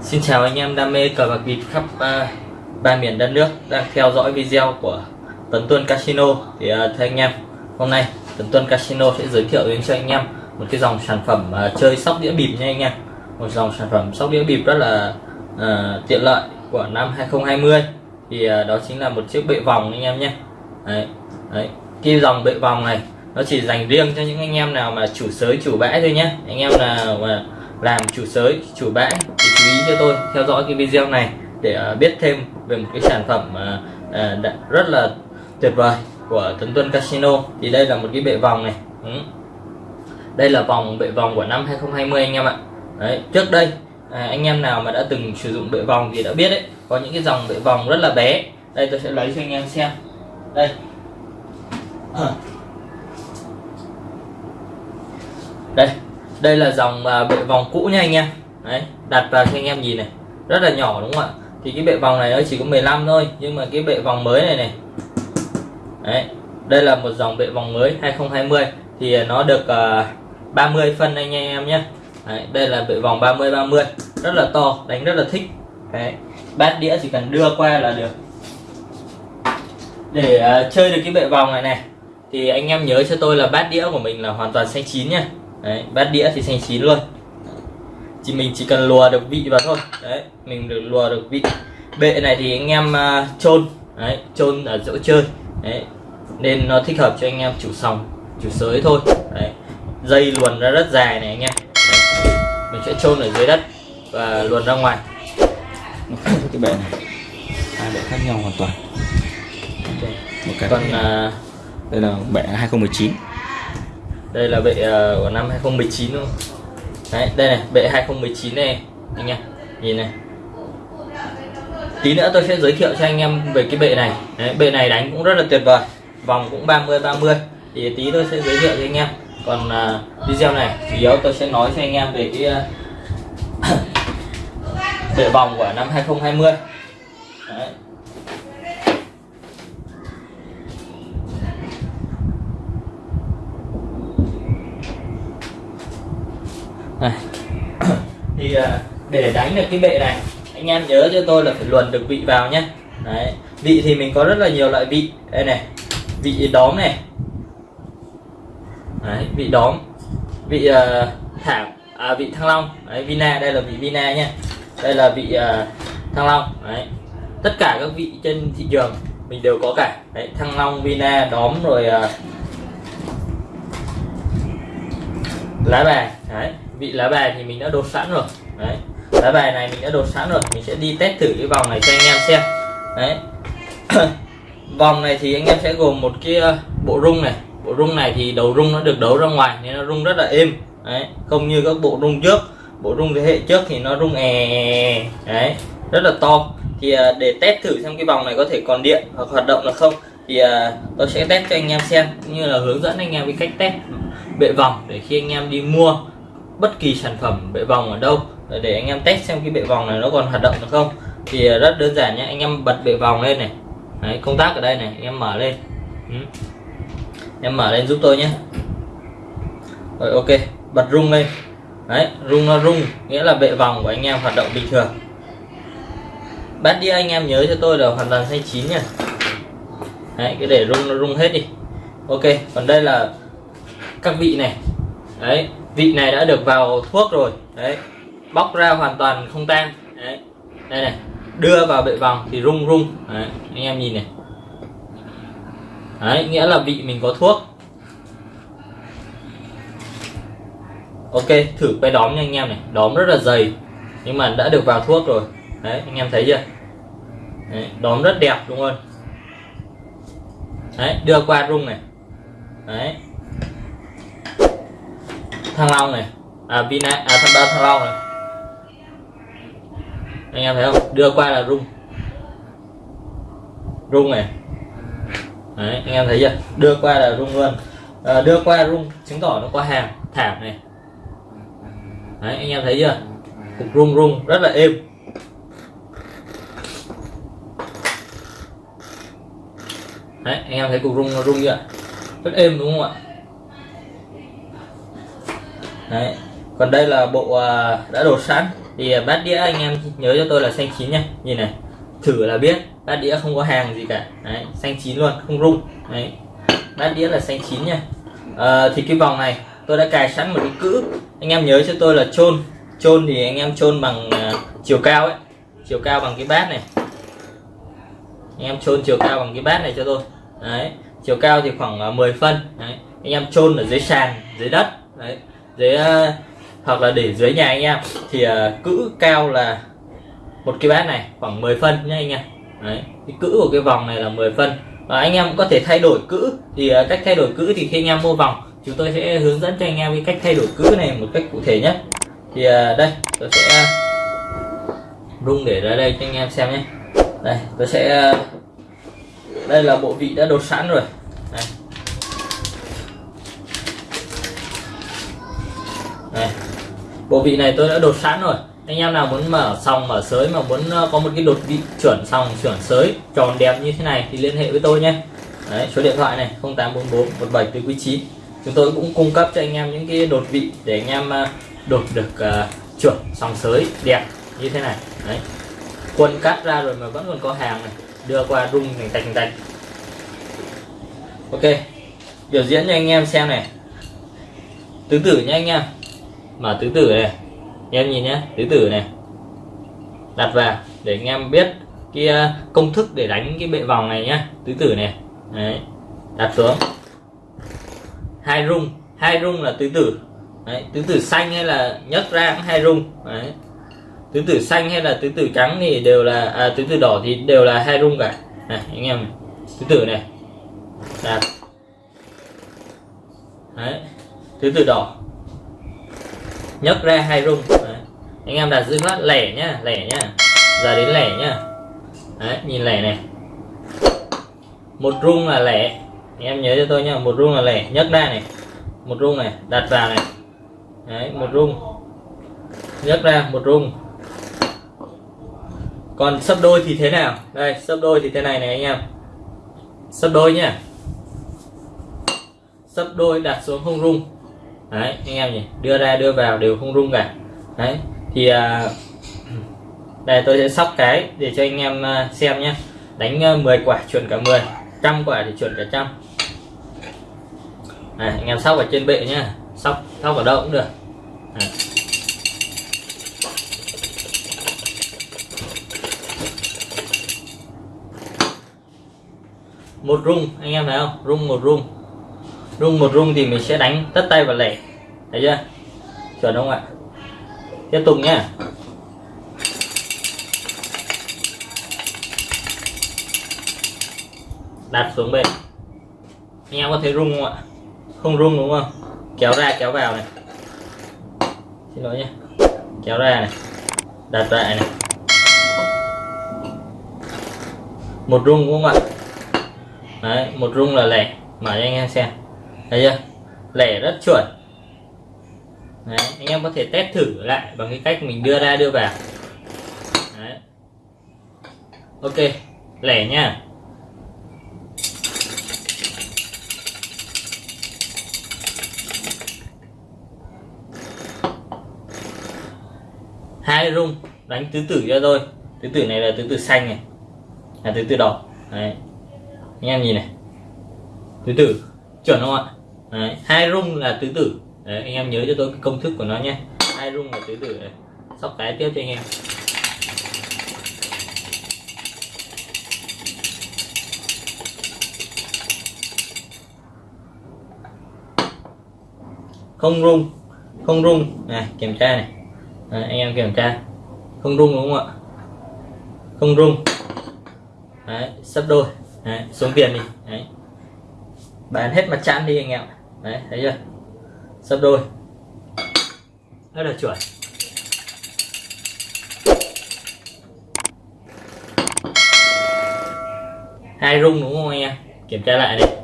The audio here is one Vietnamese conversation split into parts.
Xin chào anh em đam mê cờ bạc bịp khắp uh, ba miền đất nước đang theo dõi video của Tấn Tuân Casino. Thì uh, thưa anh em hôm nay Tấn Tuân Casino sẽ giới thiệu đến cho anh em một cái dòng sản phẩm uh, chơi sóc đĩa bịp nha anh em. Một dòng sản phẩm sóc đĩa bịp rất là uh, tiện lợi của năm 2020 thì uh, đó chính là một chiếc bệ vòng anh em nhé. Đấy, đấy. cái dòng bệ vòng này nó chỉ dành riêng cho những anh em nào mà chủ sới chủ bãi thôi nhé. Anh em nào mà làm chủ sới chủ bãi thì chú ý cho tôi theo dõi cái video này để à, biết thêm về một cái sản phẩm à, à, rất là tuyệt vời của Tấn Tuân Casino. Thì đây là một cái bệ vòng này. Ừ. đây là vòng bệ vòng của năm 2020 anh em ạ. Đấy trước đây à, anh em nào mà đã từng sử dụng bệ vòng thì đã biết đấy có những cái dòng bệ vòng rất là bé. Đây tôi sẽ lấy cho anh em xem. Đây. Đây đây là dòng à, bệ vòng cũ nha anh em. Đấy đặt vào cho anh em nhìn này. Rất là nhỏ đúng không ạ? Thì cái bệ vòng này nó chỉ có 15 thôi nhưng mà cái bệ vòng mới này này. Đấy đây là một dòng bệ vòng mới 2020 thì à, nó được à, uh, 30 phân anh em nhé. Đấy, đây là bệ vòng 30 30 rất là to đánh rất là thích. Đấy bát đĩa chỉ cần đưa qua là được. Để uh, chơi được cái bệ vòng này này thì anh em nhớ cho tôi là bát đĩa của mình là hoàn toàn xanh chín nha đấy, bát đĩa thì xanh chín luôn. Chỉ mình chỉ cần lùa được vị vào thôi. Đấy mình được lùa được vị. Bệ này thì anh em uh, chôn. Đấy chôn ở chỗ chơi. Đấy nên nó thích hợp cho anh em chủ sòng chủ sới thôi. Đấy dây luồn ra rất dài này anh em. Đấy. mình sẽ chôn ở dưới đất và luồn ra ngoài. Nó khác với cái bệ này. Hai bệ khác nhau hoàn toàn. Một cái còn uh, đây là bệ 2019 đây là bệ uh, của năm 2019 luôn đấy đây này bệ 2019 này anh em. Nhìn này. Tí nữa tôi sẽ giới thiệu cho anh em về cái bệ này. Đấy, bệ này đánh cũng rất là tuyệt vời. Vòng cũng 30 30 thì tí tôi sẽ giới thiệu cho anh em. Còn uh, video này chủ yếu tôi sẽ nói cho anh em về cái uh, bệ vòng của năm 2020 đấy. thì à, để đánh được cái bệ này anh em nhớ cho tôi là phải luồn được vị vào nhé đấy vị thì mình có rất là nhiều loại vị. Đây này vị đóm này. Đấy, vị đóm vị à, uh, thảm à, vị thăng long. Đấy, vina đây là vị vina nhé đây là vị uh, thăng long. Đấy tất cả các vị trên thị trường mình đều có cả. Đấy, thăng long vina đóm rồi uh, lá bài. Đấy vị lá bài thì mình đã đột sẵn rồi. Đấy. Lá bài này mình đã đột sẵn rồi. Mình sẽ đi test thử cái vòng này cho anh em xem. Đấy. Vòng này thì anh em sẽ gồm một cái ờ, bộ rung này. Bộ rung này thì đầu rung nó được đấu ra ngoài nên nó rung rất là êm. Đấy. Không như các bộ rung trước. Bộ rung thế hệ trước thì nó rung è đấy. Rất là to. Thì ờ, để test thử xem cái vòng này có thể còn điện hoặc hoạt động là không, thì ờ, tôi sẽ test cho anh em xem cũng như là hướng dẫn anh em cái cách test bệ vòng để khi anh em đi mua bất kỳ sản phẩm bệ vòng ở đâu. Để anh em test xem cái bệ vòng này nó còn hoạt động được không. Thì ờ, rất đơn giản nhé anh em bật bệ vòng lên này. Đấy, công tác ở đây này anh em mở lên. Ừ. em mở lên giúp tôi nhé rồi ok bật rung lên. Đấy rung nó rung nghĩa là bệ vòng của anh em hoạt động bình thường. Bát đĩa anh em nhớ cho tôi là hoàn toàn xanh chín nha đấy cái để rung nó rung hết đi. Ok còn đây là các vị này. Đấy vị này đã được vào thuốc rồi. Đấy. Bóc ra hoàn toàn không tan. Đấy. Đây này. Đưa vào bệ vòng thì rung rung. Đấy, anh em nhìn này. Đấy nghĩa là vị mình có thuốc. Ok thử cái đóm nha anh em này. Đóm rất là dày nhưng mà đã được vào thuốc rồi. Đấy anh em thấy chưa? Đấy, đóm rất đẹp đúng không đấy đưa qua rung này. Đấy thăng long này. À vina à thunder thăng long này. Anh em thấy không? Đưa qua là rung. Rung này. Đấy, anh em thấy chưa? Đưa qua là rung luôn. À, đưa qua rung chứng tỏ nó có hàng thảm này. Đấy, anh em thấy chưa? Cục rung rung rất là êm. Đấy, anh em thấy cục rung nó rung chưa? Rất êm đúng không ạ? Đấy. Còn đây là bộ à, đã đổ sẵn. Thì à, bát đĩa anh em nhớ cho tôi là xanh chín nha. Nhìn này thử là biết. Bát đĩa không có hàng gì cả. Đấy xanh chín luôn không rung đấy. Bát đĩa là xanh chín nha. À, thì cái vòng này tôi đã cài sẵn một cái cữ. Anh em nhớ cho tôi là chôn. Chôn thì anh em chôn bằng uh, chiều cao ấy. Chiều cao bằng cái bát này. Anh em chôn chiều cao bằng cái bát này cho tôi. Đấy. Chiều cao thì khoảng uh, 10 phân. Đấy. Anh em chôn ở dưới sàn dưới đất. Đấy dưới ờ, hoặc là để dưới nhà anh em thì uh, cữ cao là một cái bát này khoảng 10 phân nhá anh em đấy cái cữ của cái vòng này là 10 phân. Và anh em cũng có thể thay đổi cữ. Thì uh, cách thay đổi cữ thì khi anh em mua vòng chúng tôi sẽ hướng dẫn cho anh em cái cách thay đổi cữ này một cách cụ thể nhất thì uh, đây tôi sẽ rung để ra đây cho anh em xem nhé. Đây tôi sẽ uh, đây là bộ vị đã đột sẵn rồi. Này. bộ vị này tôi đã đột sẵn rồi. Anh em nào muốn mở sòng mở sới mà muốn ờ, có một cái đột vị chuẩn sòng chuẩn sới tròn đẹp như thế này thì liên hệ với tôi nhé. Đấy, số điện thoại này 0844 17 quý 9 chúng tôi cũng cung cấp cho anh em những cái đột vị để anh em ờ, đột được ờ, uh, chuẩn sòng sới đẹp như thế này. Đấy. quân cắt ra rồi mà vẫn còn có hàng này. Đưa qua rung thành tạch tạch. Ok. Biểu diễn cho anh em xem này. Tương tự nha anh em mở tứ tử này em nhìn nhé tứ tử này đặt vào để anh em biết cái à, công thức để đánh cái bệ vòng này nhá tứ tử này Đấy. đặt xuống hai rung hai rung là tứ tử Đấy. tứ tử xanh hay là nhấc ra hai rung Đấy. tứ tử xanh hay là tứ tử trắng thì đều là à, tứ tử đỏ thì đều là hai rung cả này anh em tứ tử này đặt Đấy. tứ tử đỏ nhấc ra hai rung. Đấy. anh em đặt giữ phát lẻ nhá lẻ nhá. Giờ đến lẻ nhá. Đấy, nhìn lẻ này. Một rung là lẻ. Anh em nhớ cho tôi nhá một rung là lẻ. Nhấc ra này. Một rung này đặt vào này. Đấy, một rung. Nhấc ra một rung. Còn sấp đôi thì thế nào? Đây sấp đôi thì thế này này anh em. Sấp đôi nhá. Sấp đôi đặt xuống không rung đấy anh em nhỉ? Đưa ra đưa vào đều không rung cả. Đấy thì à, đây tôi sẽ sóc cái để cho anh em à, xem nhé. Đánh à, 10 quả chuẩn cả 10 trăm quả thì chuẩn cả trăm. Này anh em sóc ở trên bệ nhá. Sóc sóc ở đâu cũng được. Này. một rung anh em thấy không? Rung một rung rung một rung thì mình sẽ đánh tất tay vào lẻ. Thấy chưa? Chuẩn không ạ? Tiếp tục nhé đặt xuống bên. Anh em có thấy rung không ạ? Không rung đúng không? Kéo ra, kéo vào này. Xin lỗi nhé kéo ra này. Đặt lại này. Một rung đúng không ạ? Đấy, một rung là lẻ. Mở cho anh em xem thấy chưa? Lẻ rất chuẩn. Đấy, anh em có thể test thử lại bằng cái cách mình đưa ra đưa vào. Đấy. ok lẻ nha. Hai rung đánh tứ tử cho tôi. Tứ tử này là tứ tử xanh này. Là tứ tử đỏ. Đấy. Anh em nhìn này. Tứ tử chuẩn không ạ? Đấy. hai rung là tứ tử. Đấy, anh em nhớ cho tôi cái công thức của nó nhé. Hai rung là tứ tử. Đấy. sóc cái tiếp cho anh em. Không rung không rung. Này kiểm tra này. Đấy, anh em kiểm tra. Không rung đúng không ạ? Không rung. Đấy, sắp đôi. Đấy, xuống tiền đi. Đấy. bán hết mặt trăng đi anh em Đấy, thấy chưa? Sấp đôi. Rất là chuẩn. Hai rung đúng không anh em? Kiểm tra lại này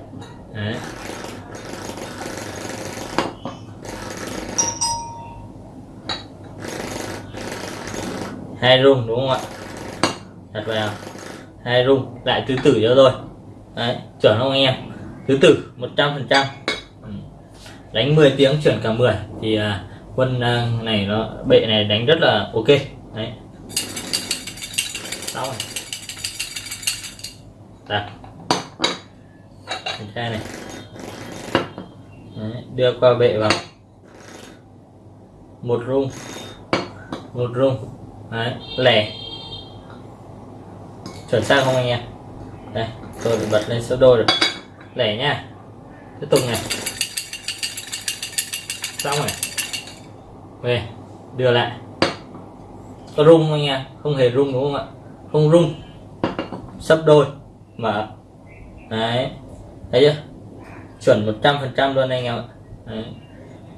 Đấy. hai rung đúng không ạ? Đặt vào. Hai rung lại tứ tử cho tôi. Đấy, chuẩn không anh em? Tứ tử 100 phần trăm đánh 10 tiếng chuyển cả 10 thì à, quân à, này nó bệ này đánh rất là ok. Đấy. Sau rồi. Đặt. Kiểm tra này. Đấy, đưa qua bệ vào. Một rung. Một rung. Đấy lẻ. Chuẩn xác không anh em? Đây tôi bật lên số đôi rồi. Lẻ nha. Tiếp tục này xong rồi. Về đưa lại. Có rung không anh em? Không hề rung đúng không ạ? Không rung. Sấp đôi. Mở. Đấy. Thấy chưa? Chuẩn 100% luôn anh em ạ. Đấy.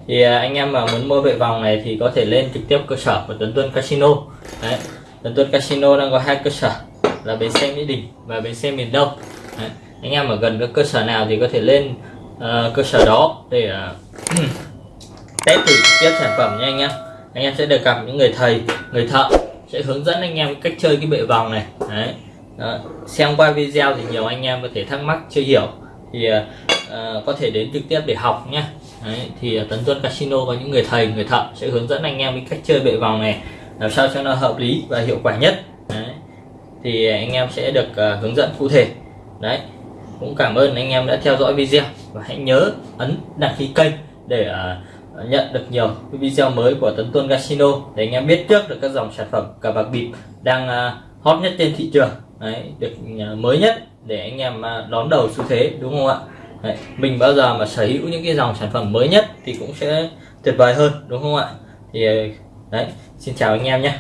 thì à, anh em mà muốn mua vệ vòng này thì có thể lên trực tiếp cơ sở của Tuấn Tuân Casino. Đấy. Tuấn Tuân Casino đang có hai cơ sở. Là bến xe Mỹ Đình và bến xe miền Đông. Đấy. anh em ở gần các cơ sở nào thì có thể lên uh, cơ sở đó để uh, test thử trực tiếp sản phẩm nha anh em. Anh em sẽ được gặp những người thầy người thợ sẽ hướng dẫn anh em cách chơi cái bệ vòng này. Đấy. Đó. xem qua video thì nhiều anh em có thể thắc mắc chưa hiểu. Thì uh, có thể đến trực tiếp để học nhé Đấy, thì uh, Tấn Tuân Casino có những người thầy người thợ sẽ hướng dẫn anh em cái cách chơi bệ vòng này làm sao cho nó hợp lý và hiệu quả nhất. Đấy. thì anh em sẽ được uh, hướng dẫn cụ thể. Đấy. Cũng cảm ơn anh em đã theo dõi video. Và hãy nhớ ấn đăng ký kênh để uh, nhận được nhiều cái video mới của Tấn Tuân Casino để anh em biết trước được các dòng sản phẩm cờ bạc bịp đang à, hot nhất trên thị trường. Đấy, được à, mới nhất để anh em à, đón đầu xu thế đúng không ạ? Đấy, mình bao giờ mà sở hữu những cái dòng sản phẩm mới nhất thì cũng sẽ tuyệt vời hơn đúng không ạ? Thì đấy xin chào anh em nhé.